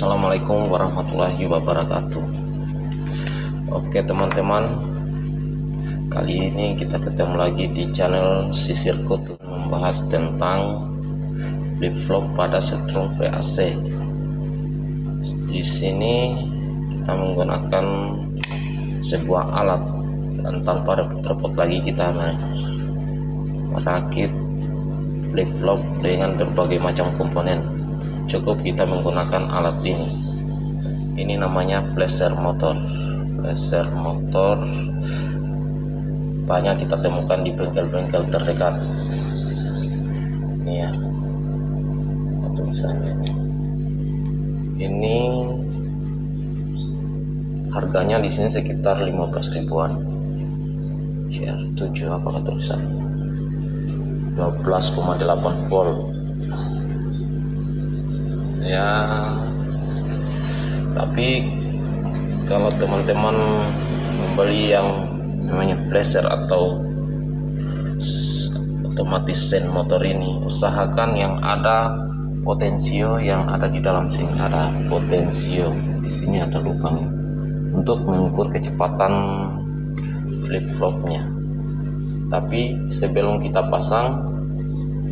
Assalamualaikum warahmatullahi wabarakatuh. Oke teman-teman. Kali ini kita ketemu lagi di channel Sisir Kutu Membahas tentang flip-flop pada setrum VAC Di sini kita menggunakan sebuah alat dan tanpa repot-repot lagi kita merakit flip-flop dengan berbagai macam komponen cukup kita menggunakan alat ini. Ini namanya flasher motor. Flasher motor banyak kita temukan di bengkel-bengkel terdekat. Ini ya. Atau misalnya. Ini harganya di sini sekitar 15 ribuan. Share 7 apakah tulisan? 12,8 volt ya. Tapi kalau teman-teman membeli yang namanya flasher atau otomatis sen motor ini usahakan yang ada potensio yang ada di dalam sini. Ada potensio di sini ada lubang untuk mengukur kecepatan flip flopnya tapi sebelum kita pasang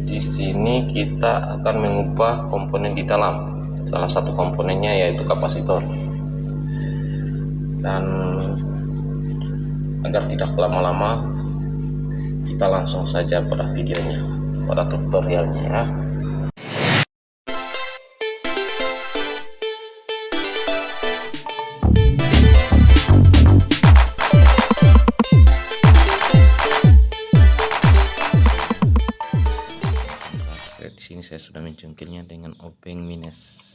di sini kita akan mengubah komponen di dalam. Salah satu komponennya yaitu kapasitor. Dan agar tidak lama-lama kita langsung saja pada videonya pada tutorialnya ya mencungkilnya dengan obeng minus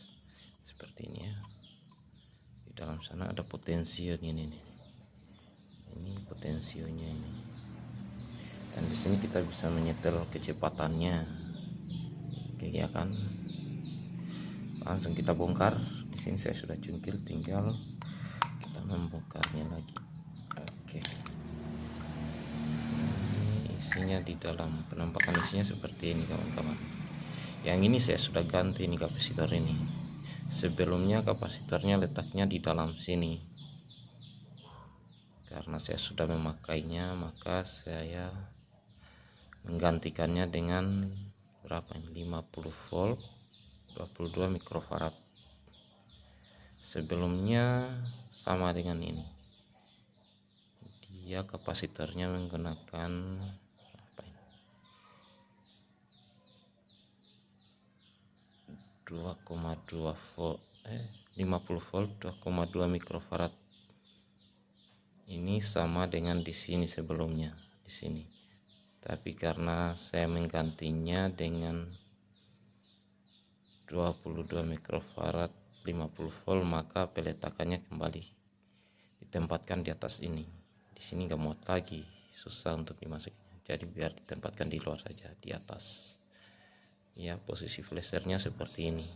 seperti ini ya. Di dalam sana ada potensio ini nih. Ini potensionya ini. Dan di sini kita bisa menyetel kecepatannya. Oke ya kan? Langsung kita bongkar. Di sini saya sudah cungkil tinggal kita membongkarnya lagi. Oke. Ini isinya di dalam penampakan isinya seperti ini kawan-kawan yang ini saya sudah ganti ini kapasitor ini. Sebelumnya kapasitornya letaknya di dalam sini. Karena saya sudah memakainya maka saya menggantikannya dengan berapa ini? 50 volt 22 mikrofarad. Sebelumnya sama dengan ini. Dia kapasitornya menggunakan 2,2 volt eh 50 volt 2,2 mikrofarad. Ini sama dengan di sini sebelumnya di sini. Tapi karena saya menggantinya dengan 22 mikrofarad 50 volt maka peletakannya kembali. Ditempatkan di atas ini. Di sini nggak muat lagi susah untuk dimasukin. Jadi biar ditempatkan di luar saja di atas ya posisi flashernya seperti ini.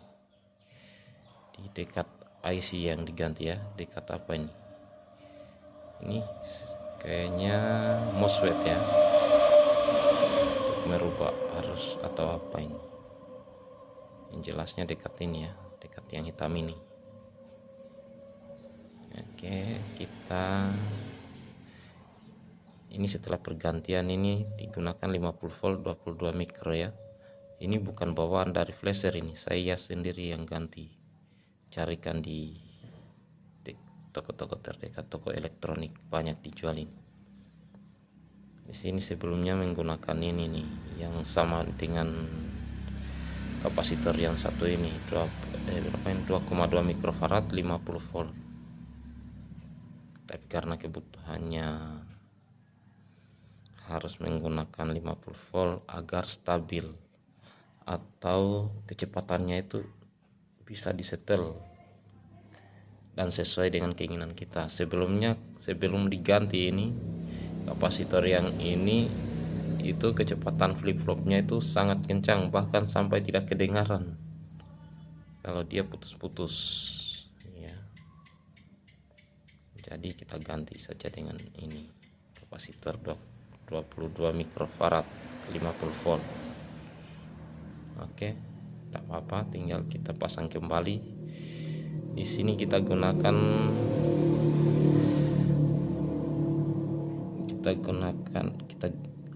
Di dekat IC yang diganti ya dekat apa ini? Ini kayaknya MOSFET ya. Untuk merubah arus atau apa ini? Yang jelasnya dekat ini ya dekat yang hitam ini. Oke kita ini setelah pergantian ini digunakan 50 volt 22 mikro ya ini bukan bawaan dari flasher ini. Saya sendiri yang ganti carikan di toko-toko terdekat toko elektronik banyak dijual ini di sini sebelumnya menggunakan ini nih yang sama dengan kapasitor yang satu ini. 2 eh, ini? 2,2 mikrofarad 50 volt. Tapi karena kebutuhannya harus menggunakan 50 volt agar stabil atau kecepatannya itu bisa disetel dan sesuai dengan keinginan kita. Sebelumnya sebelum diganti ini kapasitor yang ini itu kecepatan flip-flopnya itu sangat kencang bahkan sampai tidak kedengaran. Kalau dia putus-putus ya jadi kita ganti saja dengan ini kapasitor 22 mikrofarad 50 volt oke tidak apa-apa tinggal kita pasang kembali. Di sini kita gunakan kita gunakan kita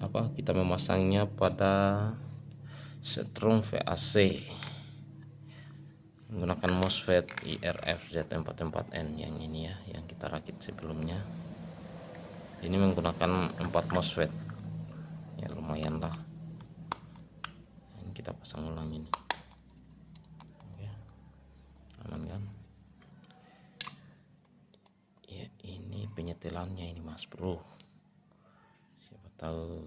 apa kita memasangnya pada setrum VAC menggunakan MOSFET IRF Z44N yang ini ya yang kita rakit sebelumnya. Ini menggunakan 4 MOSFET. Ya lumayan lah kita pasang ulang ini. Oke. aman kan? Ya ini penyetelannya ini mas bro. Tahu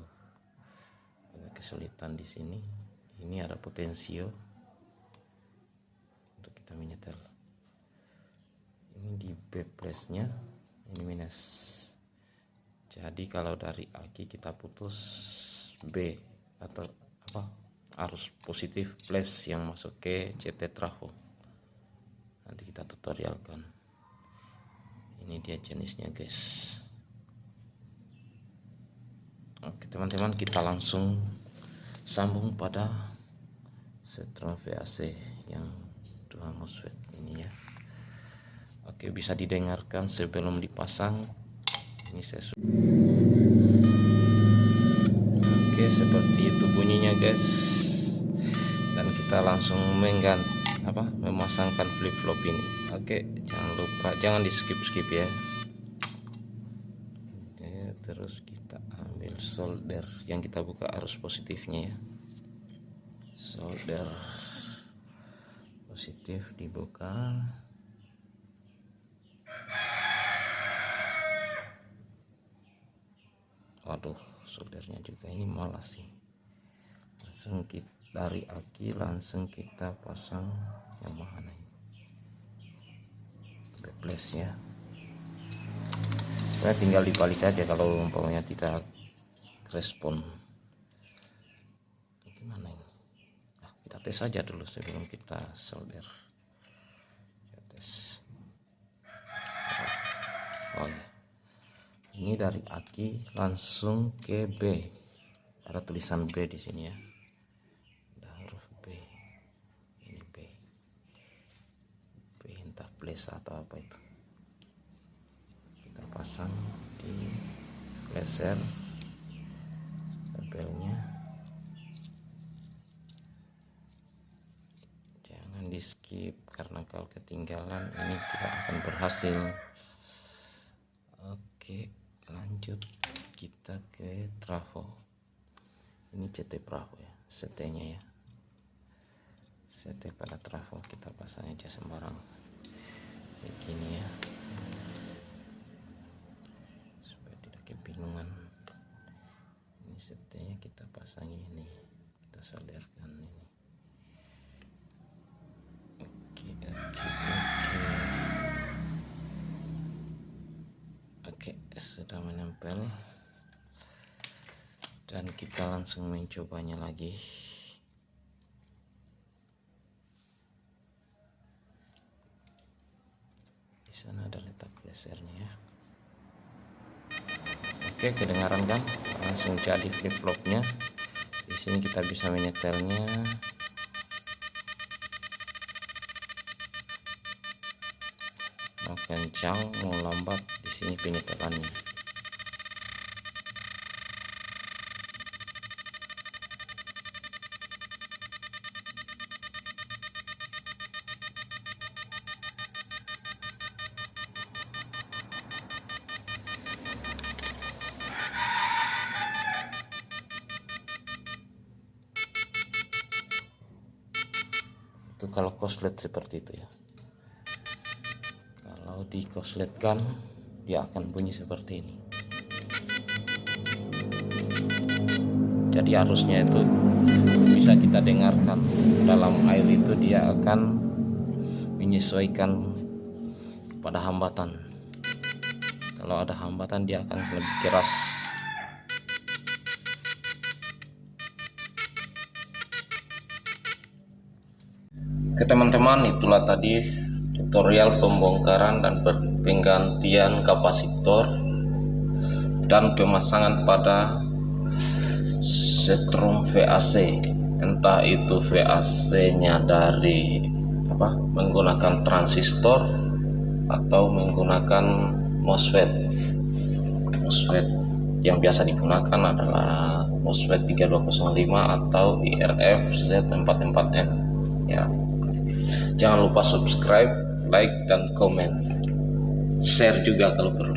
agak kesulitan di sini. Ini ada potensio untuk kita menyetel. Ini di B nya ini minus. Jadi kalau dari aki kita putus B atau apa arus positif plus yang masuk ke CT trafo. Nanti kita tutorialkan. Ini dia jenisnya guys. Oke teman-teman kita langsung sambung pada setrum VAC yang dua MOSFET ini ya. Oke bisa didengarkan sebelum dipasang. Ini saya Oke seperti itu bunyinya guys kita langsung mengganti apa memasangkan flip flop ini. Oke jangan lupa jangan di skip skip ya. Oke, terus kita ambil solder. Yang kita buka arus positifnya ya. Solder positif dibuka. Waduh soldernya juga ini malas sih. Langsung kita dari aki langsung kita pasang yang mana ini plus ya. Saya tinggal dibalik aja kalau umpamanya tidak respon. Gimana ini? Nah, kita tes saja dulu sebelum kita solder. Kita tes. Oh ya ini dari aki langsung ke B. Ada tulisan B di sini ya ada huruf B ini B Entah plus atau apa itu? Kita pasang di laser tempelnya. Jangan di skip karena kalau ketinggalan ini tidak akan berhasil. Oke lanjut. Kita ke trafo. Ini CT Bravo ya CT nya ya. CT pada trafo kita pasang aja sembarang kayak gini ya. Supaya tidak kebingungan. Setnya kita pasang ini. Kita solderkan ini. Oke oke oke. Oke sudah menempel. Dan kita langsung mencobanya lagi di sana ada letak lasernya ya. Oke kedengaran kan langsung jadi flip flopnya di sini kita bisa menyetelnya. Mau kencang mau lambat di sini penyetelannya itu kalau koslet seperti itu ya. Kalau di kosletkan dia akan bunyi seperti ini. Jadi arusnya itu bisa kita dengarkan. Dalam air itu dia akan menyesuaikan pada hambatan. Kalau ada hambatan dia akan lebih keras Oke teman-teman itulah tadi tutorial pembongkaran dan penggantian kapasitor dan pemasangan pada setrum VAC entah itu VAC nya dari apa menggunakan transistor atau menggunakan MOSFET. MOSFET yang biasa digunakan adalah MOSFET 3205 atau IRF Z44N ya jangan lupa subscribe like dan komen. Share juga kalau perlu